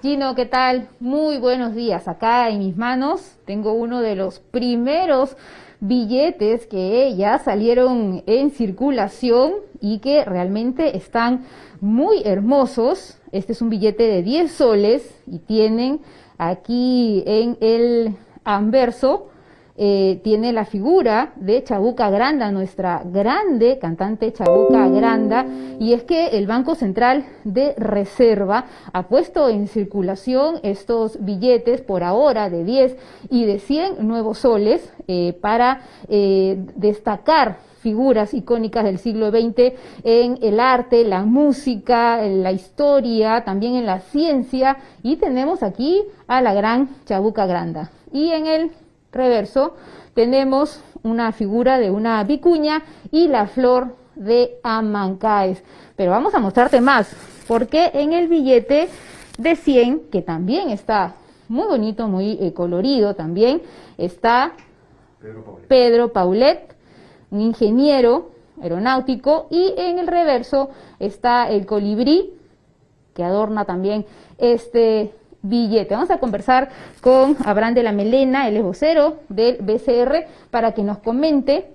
Gino, ¿qué tal? Muy buenos días. Acá en mis manos tengo uno de los primeros billetes que ya salieron en circulación y que realmente están muy hermosos. Este es un billete de 10 soles y tienen aquí en el anverso eh, tiene la figura de Chabuca Granda, nuestra grande cantante Chabuca Granda, y es que el Banco Central de Reserva ha puesto en circulación estos billetes por ahora de 10 y de 100 nuevos soles eh, para eh, destacar figuras icónicas del siglo XX en el arte, la música, la historia, también en la ciencia y tenemos aquí a la gran Chabuca Granda. Y en el reverso tenemos una figura de una vicuña y la flor de Amancaes. Pero vamos a mostrarte más, porque en el billete de 100, que también está muy bonito, muy eh, colorido también, está Pedro Paulet. un ingeniero aeronáutico, y en el reverso está el colibrí, que adorna también este billete. Vamos a conversar con Abraham de la Melena, el vocero del BCR, para que nos comente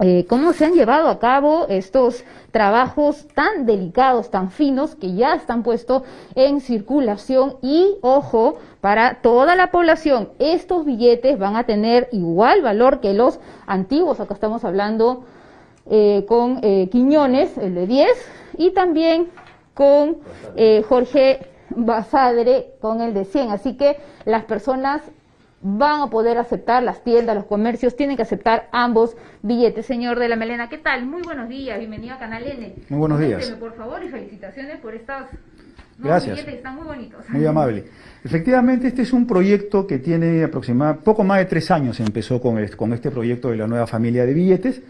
eh, cómo se han llevado a cabo estos trabajos tan delicados, tan finos, que ya están puestos en circulación y, ojo, para toda la población, estos billetes van a tener igual valor que los antiguos, acá estamos hablando eh, con eh, Quiñones, el de 10, y también con Jorge Basadre con el de 100. Así que las personas van a poder aceptar, las tiendas, los comercios tienen que aceptar ambos billetes. Señor de la Melena, ¿qué tal? Muy buenos días, bienvenido a Canal N. Muy buenos días. por favor y felicitaciones por estos Gracias. billetes, están muy bonitos. Muy amable. Efectivamente, este es un proyecto que tiene aproximadamente, poco más de tres años empezó con, con este proyecto de la nueva familia de billetes.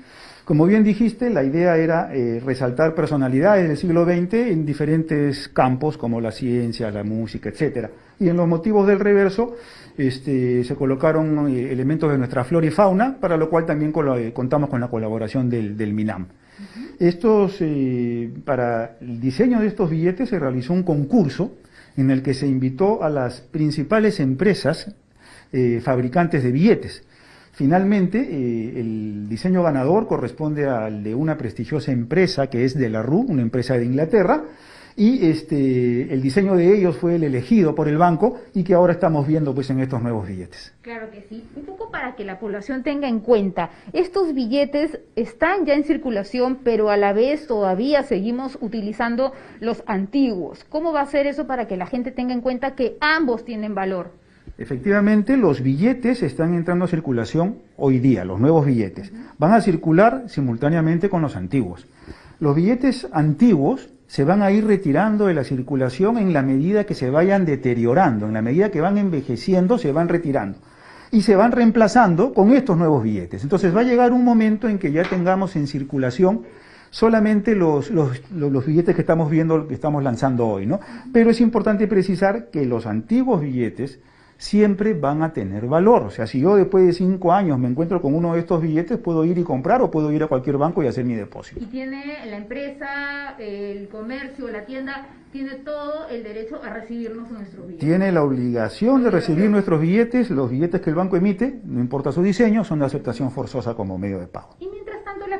Como bien dijiste, la idea era eh, resaltar personalidades del siglo XX en diferentes campos como la ciencia, la música, etcétera. Y en los motivos del reverso este, se colocaron eh, elementos de nuestra flora y fauna, para lo cual también eh, contamos con la colaboración del, MINAM. Estos, para el diseño de estos billetes se realizó un concurso en el que se invitó a las principales empresas fabricantes de billetes Finalmente, eh, el diseño ganador corresponde al de una prestigiosa empresa que es de la RU, una empresa de Inglaterra, y este, el diseño de ellos fue el elegido por el banco y que ahora estamos viendo pues en estos nuevos billetes. Claro que sí. Un poco para que la población tenga en cuenta, estos billetes están ya en circulación, pero a la vez todavía seguimos utilizando los antiguos. ¿Cómo va a ser eso para que la gente tenga en cuenta que ambos tienen valor? Efectivamente, los billetes están entrando a circulación hoy día, los nuevos billetes. Van a circular simultáneamente con los antiguos. Los billetes antiguos se van a ir retirando de la circulación en la medida que se vayan deteriorando, en la medida que van envejeciendo, se van retirando. Y se van reemplazando con estos nuevos billetes. Entonces va a llegar un momento en que ya tengamos en circulación solamente los, billetes que estamos viendo, que estamos lanzando hoy, ¿no? Pero es importante precisar que los antiguos billetes siempre van a tener valor. O sea, si yo después de cinco años me encuentro con uno de estos billetes, puedo ir y comprar o puedo ir a cualquier banco y hacer mi depósito. Y tiene la empresa, el comercio, la tienda, tiene todo el derecho a recibirnos nuestros billetes. Tiene la obligación de recibir nuestros billetes, los billetes que el banco emite, no importa su diseño, son de aceptación forzosa como medio de pago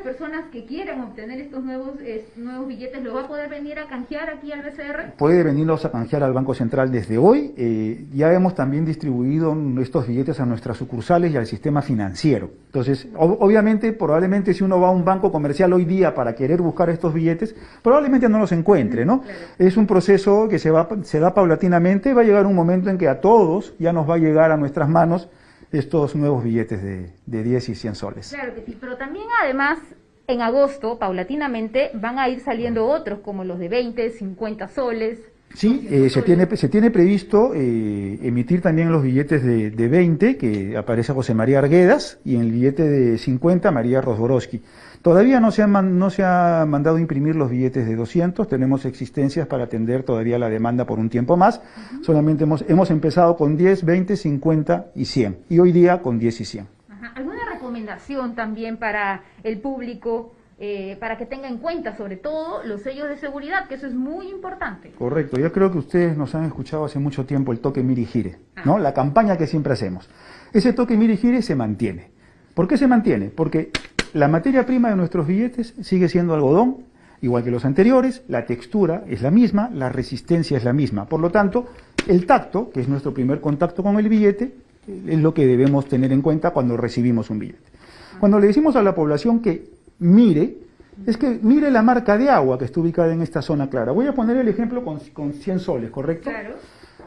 personas que quieran obtener estos nuevos, nuevos billetes lo va a poder venir a canjear aquí al BCR? Puede venirlos a canjear al Banco Central desde hoy. Eh, ya hemos también distribuido estos billetes a nuestras sucursales y al sistema financiero. Entonces, obviamente, probablemente si uno va a un banco comercial hoy día para querer buscar estos billetes, probablemente no los encuentre, ¿no? Es un proceso que se, va, se da paulatinamente, va a llegar un momento en que a todos ya nos va a llegar a nuestras manos estos nuevos billetes de, de 10 y 100 soles. Claro que sí, pero también además en agosto, paulatinamente, van a ir saliendo otros como los de 20, 50 soles. Sí, eh, se, tiene, se tiene previsto eh, emitir también los billetes de, de, 20, que aparece José María Arguedas, y en el billete de 50, María Rosborowski. Todavía no se, han, no se ha mandado imprimir los billetes de 200, tenemos existencias para atender todavía la demanda por un tiempo más. Solamente hemos, hemos empezado con 10, 20, 50 y 100, y hoy día con 10 y 100. ¿Alguna recomendación también para el público eh, para que tenga en cuenta sobre todo los sellos de seguridad, que eso es muy importante. Correcto, yo creo que ustedes nos han escuchado hace mucho tiempo el toque miri gire, ¿no? La campaña que siempre hacemos. Ese toque miri gire se mantiene. ¿Por qué se mantiene? Porque la materia prima de nuestros billetes sigue siendo algodón, igual que los anteriores, la textura es la misma, la resistencia es la misma. Por lo tanto, el tacto, que es nuestro primer contacto con el billete, es lo que debemos tener en cuenta cuando recibimos un billete. Cuando le decimos a la población que mire, es que mire la marca de agua que está ubicada en esta zona clara. Voy a poner el ejemplo con, con 100 soles, ¿correcto? Claro.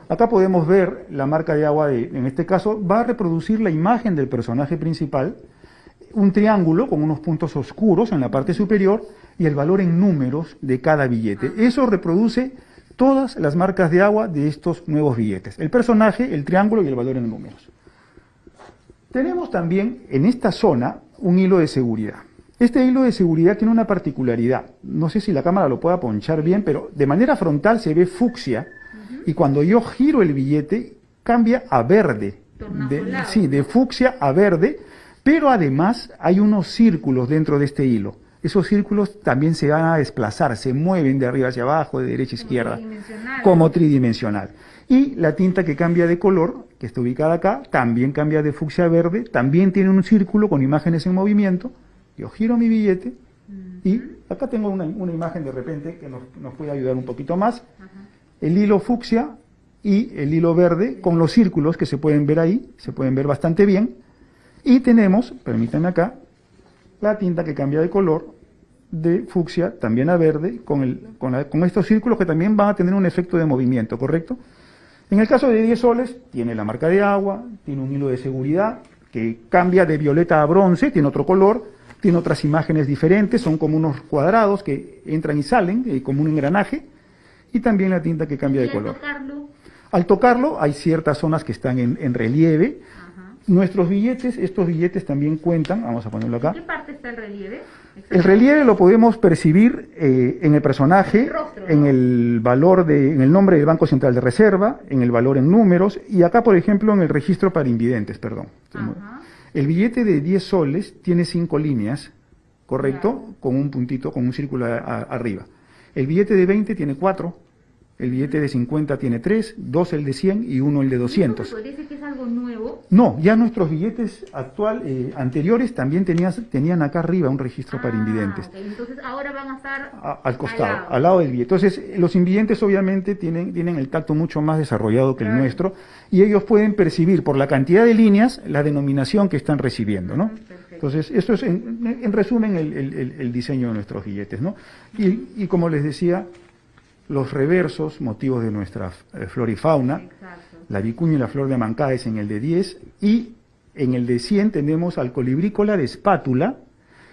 Acá podemos ver la marca de agua, de, en este caso, va a reproducir la imagen del personaje principal, un triángulo con unos puntos oscuros en la parte superior y el valor en números de cada billete. Eso reproduce todas las marcas de agua de estos nuevos billetes. El personaje, el triángulo y el valor en números. Tenemos también en esta zona un hilo de seguridad. Este hilo de seguridad tiene una particularidad. No sé si la cámara lo pueda ponchar bien, pero de manera frontal se ve fucsia y cuando yo giro el billete cambia a verde. De, sí, de fucsia a verde, pero además hay unos círculos dentro de este hilo. Esos círculos también se van a desplazar, se mueven de arriba hacia abajo, de derecha a izquierda, tridimensional. como tridimensional. Y la tinta que cambia de color, que está ubicada acá, también cambia de fucsia a verde, también tiene un círculo con imágenes en movimiento. Yo giro mi billete y acá tengo una, una imagen de repente que nos, nos puede ayudar un poquito más. El hilo fucsia y el hilo verde con los círculos que se pueden ver ahí, se pueden ver bastante bien. Y tenemos, permítanme acá, la tinta que cambia de color de fucsia también a verde con, el, con, la- con estos círculos que también van a tener un efecto de movimiento, ¿correcto? En el caso de 10 soles, tiene la marca de agua, tiene un hilo de seguridad que cambia de violeta a bronce, tiene otro color, tiene otras imágenes diferentes, son como unos cuadrados que entran y salen, eh, como un engranaje, y también la tinta que cambia de color. tocarlo, Al tocarlo hay ciertas zonas que están en, en relieve. ajá. Nuestros billetes, estos billetes también cuentan, vamos a ponerlo acá. ¿En qué parte está el relieve? El relieve lo podemos percibir eh, en el personaje, El rostro, ¿no? en el valor de, en el nombre del Banco Central de Reserva, en el valor en números y acá, por ejemplo, en el registro para invidentes, perdón. Ajá. El billete de 10 soles tiene cinco líneas, ¿correcto? Con un puntito, con un círculo a- a- arriba. El billete de 20 tiene cuatro, el billete de 50 tiene tres, dos el de 100 y uno el de 200. ¿Eso podría decir que es algo nuevo? No, ya nuestros billetes actual, eh, anteriores también tenías- tenían acá arriba un registro para Ah, invidentes. Entonces ahora van a estar a- al costado, lado. al lado del billete. Entonces, los invidentes obviamente tienen, tienen el tacto mucho más desarrollado que el nuestro y ellos pueden percibir por la cantidad de líneas la denominación que están recibiendo, ¿no? Perfecto. Entonces, esto es en, en resumen el, el- el- el diseño de nuestros billetes, ¿no? Y, y como les decía, los reversos, motivos de nuestra eh, flora y fauna, Exacto. la vicuña y la flor de Mancá es en el de 10 y en el de 100 tenemos al colibrícola de espátula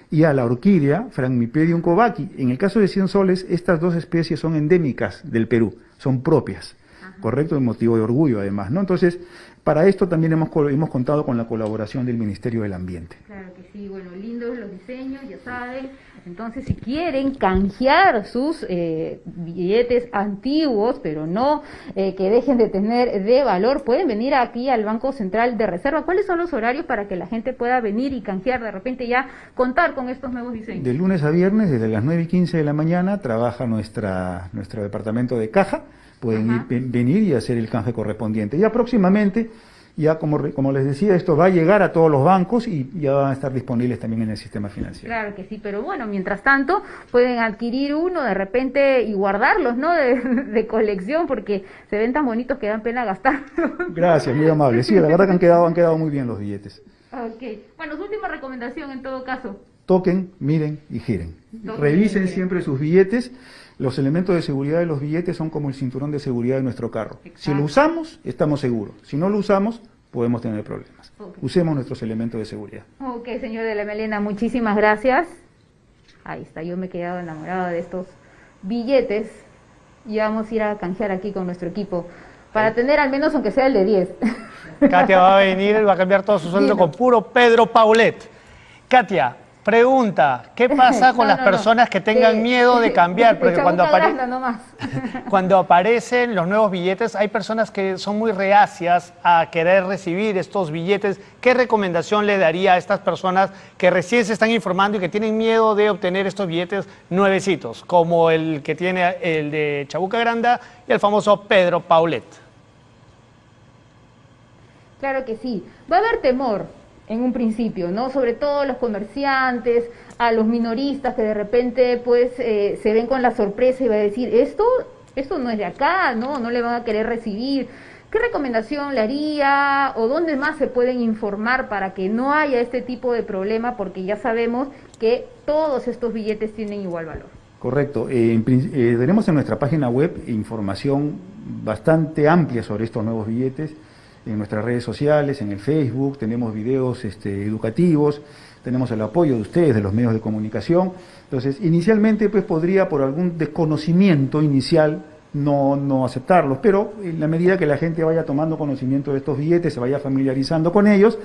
y a la orquídea Phragmipedium covaki. En el caso de 100 soles, estas dos especies son endémicas del Perú, son propias, ¿correcto? Es motivo de orgullo además, ¿no? Entonces, para esto también hemos, hemos contado con la colaboración del Ministerio del Ambiente. Claro que sí, bueno, lindos los diseños, ya saben. Entonces, si quieren canjear sus eh, billetes antiguos, pero no eh, que dejen de tener de valor, pueden venir aquí al Banco Central de Reserva. ¿Cuáles son los horarios para que la gente pueda venir y canjear de repente ya contar con estos nuevos diseños? De lunes a viernes, desde las 9 y 15 de la mañana, trabaja nuestra, nuestro departamento de caja. Pueden ir- venir y hacer el canje correspondiente. Ya próximamente, ya como, como les decía, esto va a llegar a todos los bancos y ya van a estar disponibles también en el sistema financiero. Claro que sí, pero bueno, mientras tanto pueden adquirir uno de repente y guardarlos, ¿no? De, de colección porque se ven tan bonitos que dan pena gastarlos. Gracias, muy amable. Sí, la verdad que han quedado, han quedado muy bien los billetes. Ok, bueno, su última recomendación en todo caso. Toquen, miren y giren. Toquen, Revisen siempre sus billetes. Los elementos de seguridad de los billetes son como el cinturón de seguridad de nuestro carro. Si lo usamos, estamos seguros. Si no lo usamos, podemos tener problemas. Usemos nuestros elementos de seguridad. Ok, señor de la Melena, muchísimas gracias. Ahí está, yo me he quedado enamorada de estos billetes y vamos a ir a canjear aquí con nuestro equipo para tener al menos aunque sea el de 10. Katia va a venir, va a cambiar todo su sueldo con puro Pedro Paulet. Katia, Pregunta, ¿qué pasa con No, las no, no. personas que tengan miedo de cambiar? Porque cuando, apare- cuando aparecen los nuevos billetes, hay personas que son muy reacias a querer recibir estos billetes. ¿Qué recomendación le daría a estas personas que recién se están informando y que tienen miedo de obtener estos billetes nuevecitos, como el que tiene el de Chabuca Granda y el famoso Pedro Paulet? Claro que sí. Va a haber temor en un principio, ¿no? Sobre todo los comerciantes, a los minoristas que de repente pues eh, se ven con la sorpresa y va a decir, esto, esto no es de acá, ¿no? No le van a querer recibir. ¿Qué recomendación le haría o dónde más se pueden informar para que no haya este tipo de problema? Porque ya sabemos que todos estos billetes tienen igual valor. Correcto. Eh, eh, tenemos en nuestra página web información bastante amplia sobre estos nuevos billetes. En nuestras redes sociales, en el Facebook, tenemos videos este, educativos, tenemos el apoyo de ustedes, de los medios de comunicación. Entonces, inicialmente, pues podría, por algún desconocimiento inicial, no, no aceptarlos, pero en la medida que la gente vaya tomando conocimiento de estos billetes, se vaya familiarizando con ellos,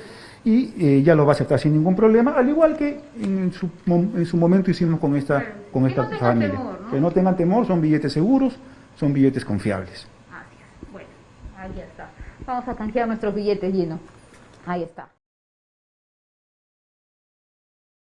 y eh, ya los va a aceptar sin ningún problema, al igual que en su, en su momento hicimos con esta, Claro. con Que esta no familia. temor, ¿no? Que no tengan temor, son billetes seguros, son billetes confiables. Así es. Bueno, ahí está. Vamos a canjear nuestros billetes llenos. Ahí está.